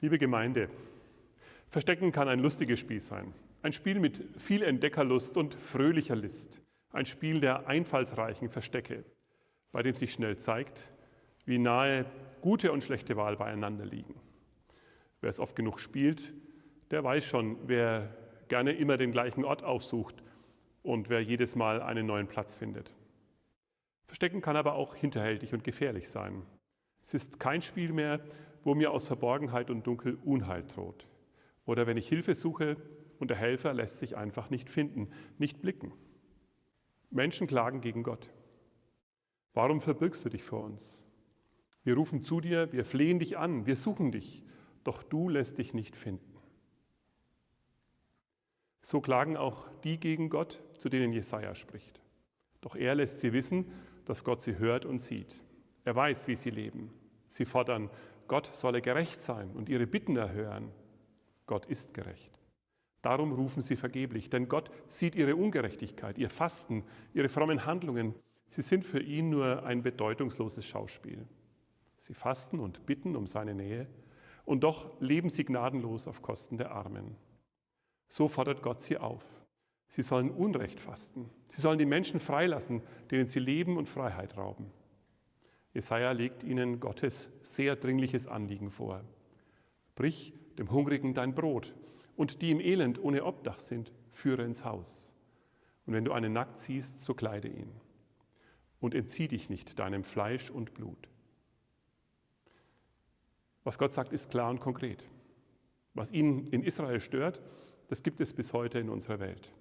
Liebe Gemeinde, Verstecken kann ein lustiges Spiel sein. Ein Spiel mit viel Entdeckerlust und fröhlicher List. Ein Spiel der einfallsreichen Verstecke, bei dem sich schnell zeigt, wie nahe gute und schlechte Wahl beieinander liegen. Wer es oft genug spielt, der weiß schon, wer gerne immer den gleichen Ort aufsucht und wer jedes Mal einen neuen Platz findet. Verstecken kann aber auch hinterhältig und gefährlich sein. Es ist kein Spiel mehr, wo mir aus Verborgenheit und Dunkel Unheil droht. Oder wenn ich Hilfe suche und der Helfer lässt sich einfach nicht finden, nicht blicken. Menschen klagen gegen Gott. Warum verbirgst du dich vor uns? Wir rufen zu dir, wir flehen dich an, wir suchen dich, doch du lässt dich nicht finden. So klagen auch die gegen Gott, zu denen Jesaja spricht. Doch er lässt sie wissen, dass Gott sie hört und sieht. Er weiß, wie sie leben. Sie fordern, Gott solle gerecht sein und ihre Bitten erhören. Gott ist gerecht. Darum rufen sie vergeblich, denn Gott sieht ihre Ungerechtigkeit, ihr Fasten, ihre frommen Handlungen. Sie sind für ihn nur ein bedeutungsloses Schauspiel. Sie fasten und bitten um seine Nähe, und doch leben sie gnadenlos auf Kosten der Armen. So fordert Gott sie auf. Sie sollen Unrecht fasten. Sie sollen die Menschen freilassen, denen sie Leben und Freiheit rauben. Jesaja legt ihnen Gottes sehr dringliches Anliegen vor. Brich dem Hungrigen dein Brot und die im Elend ohne Obdach sind, führe ins Haus. Und wenn du einen nackt siehst, so kleide ihn. Und entzieh dich nicht deinem Fleisch und Blut. Was Gott sagt, ist klar und konkret. Was ihn in Israel stört, das gibt es bis heute in unserer Welt.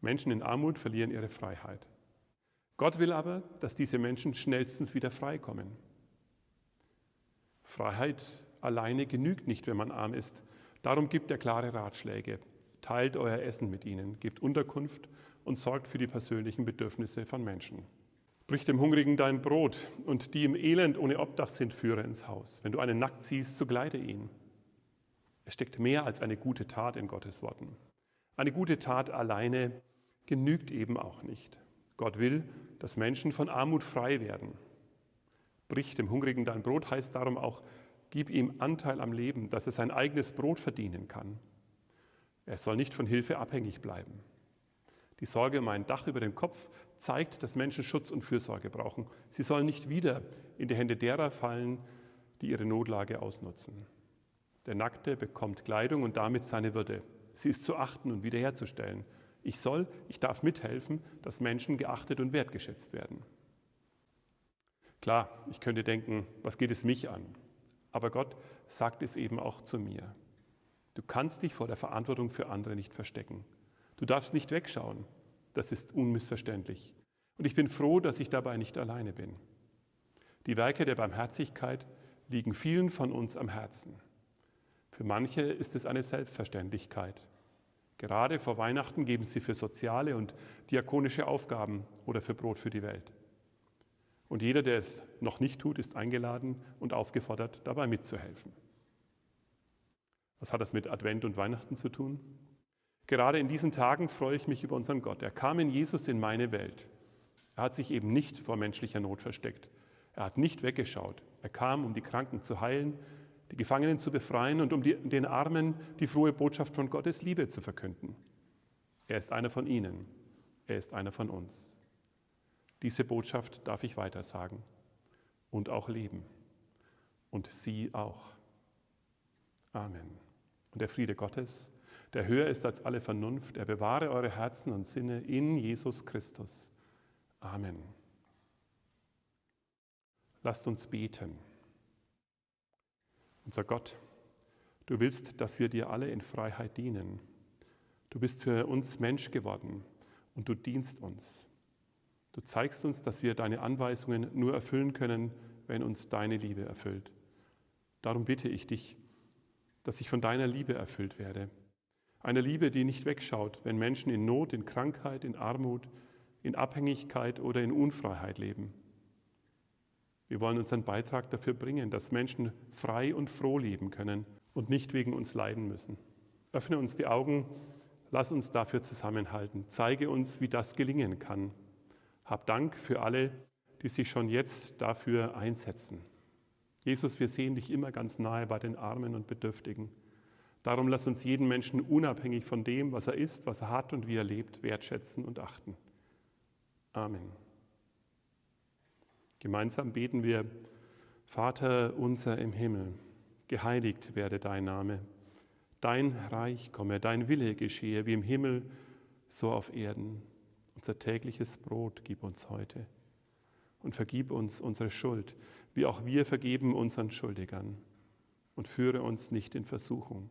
Menschen in Armut verlieren ihre Freiheit. Gott will aber, dass diese Menschen schnellstens wieder freikommen. Freiheit alleine genügt nicht, wenn man arm ist. Darum gibt er klare Ratschläge. Teilt euer Essen mit ihnen, gebt Unterkunft und sorgt für die persönlichen Bedürfnisse von Menschen. Brich dem Hungrigen dein Brot und die im Elend ohne Obdach sind, führe ins Haus. Wenn du einen nackt siehst, so gleite ihn. Es steckt mehr als eine gute Tat in Gottes Worten. Eine gute Tat alleine genügt eben auch nicht. Gott will, dass Menschen von Armut frei werden. Brich dem Hungrigen dein Brot heißt darum auch, Gib ihm Anteil am Leben, dass er sein eigenes Brot verdienen kann. Er soll nicht von Hilfe abhängig bleiben. Die Sorge um ein Dach über dem Kopf zeigt, dass Menschen Schutz und Fürsorge brauchen. Sie sollen nicht wieder in die Hände derer fallen, die ihre Notlage ausnutzen. Der Nackte bekommt Kleidung und damit seine Würde. Sie ist zu achten und wiederherzustellen. Ich soll, ich darf mithelfen, dass Menschen geachtet und wertgeschätzt werden. Klar, ich könnte denken, was geht es mich an? Aber Gott sagt es eben auch zu mir. Du kannst dich vor der Verantwortung für andere nicht verstecken. Du darfst nicht wegschauen. Das ist unmissverständlich. Und ich bin froh, dass ich dabei nicht alleine bin. Die Werke der Barmherzigkeit liegen vielen von uns am Herzen. Für manche ist es eine Selbstverständlichkeit. Gerade vor Weihnachten geben sie für soziale und diakonische Aufgaben oder für Brot für die Welt. Und jeder, der es noch nicht tut, ist eingeladen und aufgefordert, dabei mitzuhelfen. Was hat das mit Advent und Weihnachten zu tun? Gerade in diesen Tagen freue ich mich über unseren Gott. Er kam in Jesus in meine Welt. Er hat sich eben nicht vor menschlicher Not versteckt. Er hat nicht weggeschaut. Er kam, um die Kranken zu heilen, die Gefangenen zu befreien und um die, den Armen die frohe Botschaft von Gottes Liebe zu verkünden. Er ist einer von ihnen. Er ist einer von uns. Diese Botschaft darf ich weitersagen und auch leben. Und Sie auch. Amen. Und der Friede Gottes, der höher ist als alle Vernunft, er bewahre eure Herzen und Sinne in Jesus Christus. Amen. Lasst uns beten. Unser Gott, du willst, dass wir dir alle in Freiheit dienen. Du bist für uns Mensch geworden und du dienst uns. Du zeigst uns, dass wir deine Anweisungen nur erfüllen können, wenn uns deine Liebe erfüllt. Darum bitte ich dich, dass ich von deiner Liebe erfüllt werde. Eine Liebe, die nicht wegschaut, wenn Menschen in Not, in Krankheit, in Armut, in Abhängigkeit oder in Unfreiheit leben. Wir wollen unseren Beitrag dafür bringen, dass Menschen frei und froh leben können und nicht wegen uns leiden müssen. Öffne uns die Augen, lass uns dafür zusammenhalten. Zeige uns, wie das gelingen kann. Hab Dank für alle, die sich schon jetzt dafür einsetzen. Jesus, wir sehen dich immer ganz nahe bei den Armen und Bedürftigen. Darum lass uns jeden Menschen unabhängig von dem, was er ist, was er hat und wie er lebt, wertschätzen und achten. Amen. Gemeinsam beten wir, Vater unser im Himmel, geheiligt werde dein Name, dein Reich komme, dein Wille geschehe wie im Himmel, so auf Erden. Unser tägliches Brot gib uns heute und vergib uns unsere Schuld, wie auch wir vergeben unseren Schuldigern. Und führe uns nicht in Versuchung,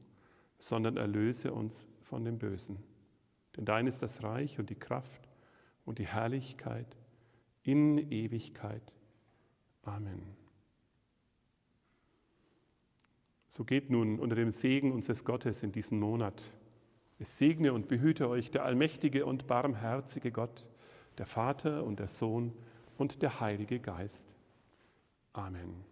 sondern erlöse uns von dem Bösen. Denn dein ist das Reich und die Kraft und die Herrlichkeit in Ewigkeit. Amen. So geht nun unter dem Segen unseres Gottes in diesen Monat. Es segne und behüte euch der allmächtige und barmherzige Gott, der Vater und der Sohn und der Heilige Geist. Amen.